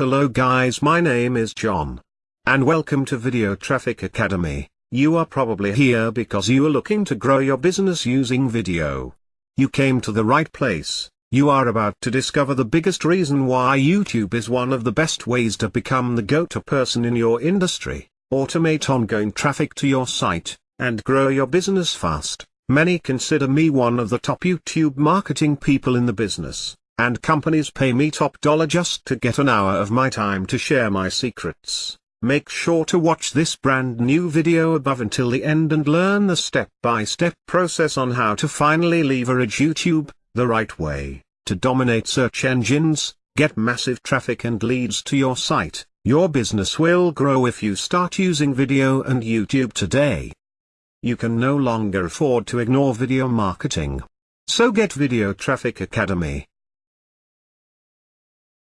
Hello guys my name is John. And welcome to Video Traffic Academy. You are probably here because you are looking to grow your business using video. You came to the right place. You are about to discover the biggest reason why YouTube is one of the best ways to become the go-to person in your industry, automate ongoing traffic to your site, and grow your business fast. Many consider me one of the top YouTube marketing people in the business and companies pay me top dollar just to get an hour of my time to share my secrets. Make sure to watch this brand new video above until the end and learn the step-by-step -step process on how to finally leverage YouTube, the right way, to dominate search engines, get massive traffic and leads to your site. Your business will grow if you start using video and YouTube today. You can no longer afford to ignore video marketing. So get Video Traffic Academy